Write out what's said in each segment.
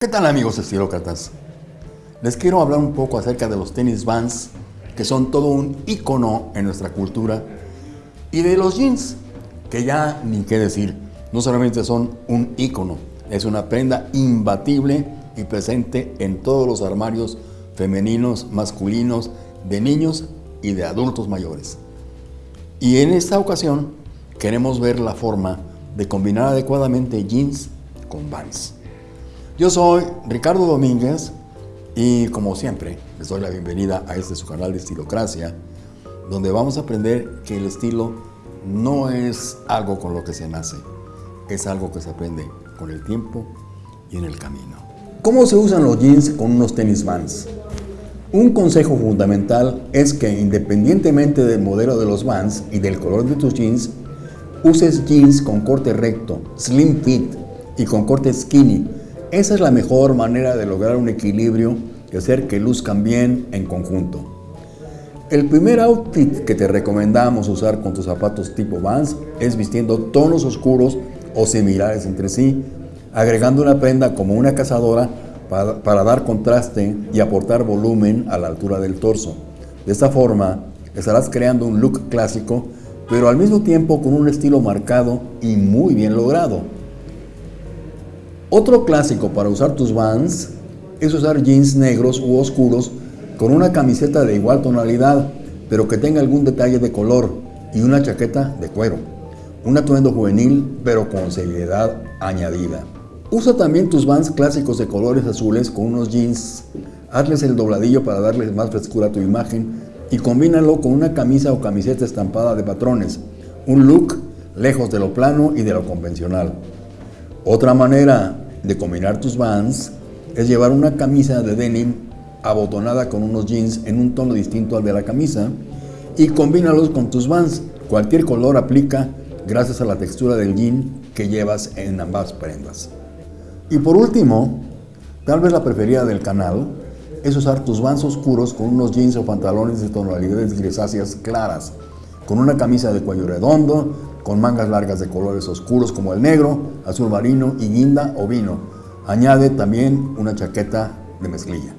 ¿Qué tal amigos estilócratas? Les quiero hablar un poco acerca de los tenis Vans, que son todo un icono en nuestra cultura, y de los jeans, que ya ni qué decir, no solamente son un icono, es una prenda imbatible y presente en todos los armarios femeninos, masculinos, de niños y de adultos mayores. Y en esta ocasión queremos ver la forma de combinar adecuadamente jeans con Vans. Yo soy Ricardo Domínguez y como siempre les doy la bienvenida a este su canal de Estilocracia donde vamos a aprender que el estilo no es algo con lo que se nace, es algo que se aprende con el tiempo y en el camino. ¿Cómo se usan los jeans con unos tenis Vans? Un consejo fundamental es que independientemente del modelo de los Vans y del color de tus jeans, uses jeans con corte recto, slim fit y con corte skinny esa es la mejor manera de lograr un equilibrio y hacer que luzcan bien en conjunto. El primer outfit que te recomendamos usar con tus zapatos tipo Vans es vistiendo tonos oscuros o similares entre sí, agregando una prenda como una cazadora para, para, dar contraste y aportar volumen a la altura del torso. De esta forma, estarás creando un look clásico, pero al mismo tiempo con un estilo marcado y muy bien logrado. Otro clásico para usar tus Vans es usar jeans negros u oscuros con una camiseta de igual tonalidad, pero que tenga algún detalle de color y una chaqueta de cuero. Un atuendo juvenil, pero con seriedad añadida. Usa también tus Vans clásicos de colores azules con unos jeans. Hazles el dobladillo para darles más frescura a tu imagen y combínalo con una camisa o camiseta estampada de patrones. Un look lejos de lo plano y de lo convencional. Otra manera de combinar tus Vans es llevar una camisa de denim abotonada con unos jeans en un tono distinto al de la camisa y combínalos con tus Vans. Cualquier color aplica gracias a la textura del jean que llevas en ambas prendas. Y por último, tal vez la preferida del canal es usar tus Vans oscuros con unos jeans o pantalones de tonalidades grisáceas claras, con una camisa de cuello redondo, con mangas largas de colores oscuros como el negro, azul marino y guinda o vino. Añade también una chaqueta de mezclilla.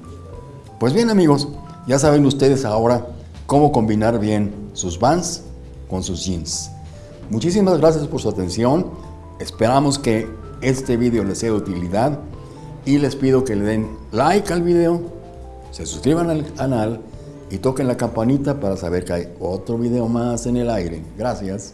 Pues bien amigos, ya saben ustedes ahora cómo combinar bien sus Vans con sus jeans. Muchísimas gracias por su atención. Esperamos que este video les sea de utilidad y les pido que le den like al video, se suscriban al canal y toquen la campanita para saber que hay otro video más en el aire. Gracias.